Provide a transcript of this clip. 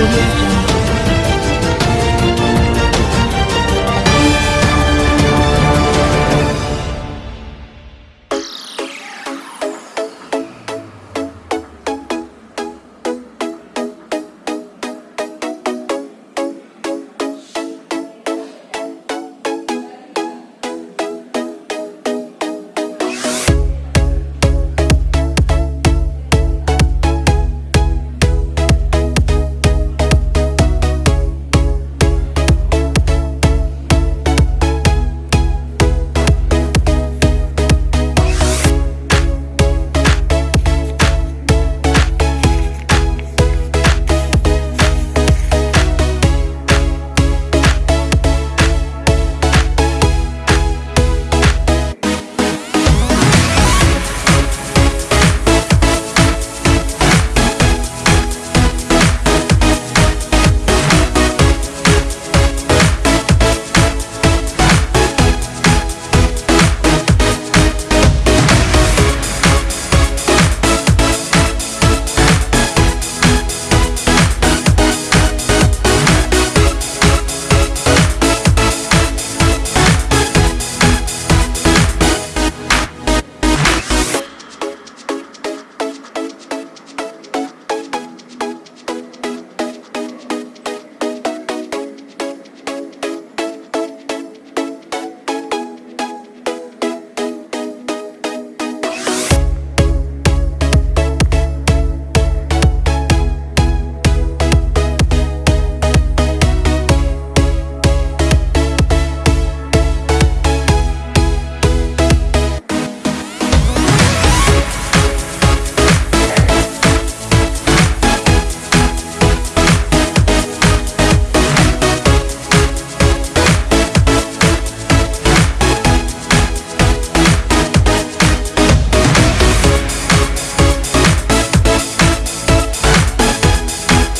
audio.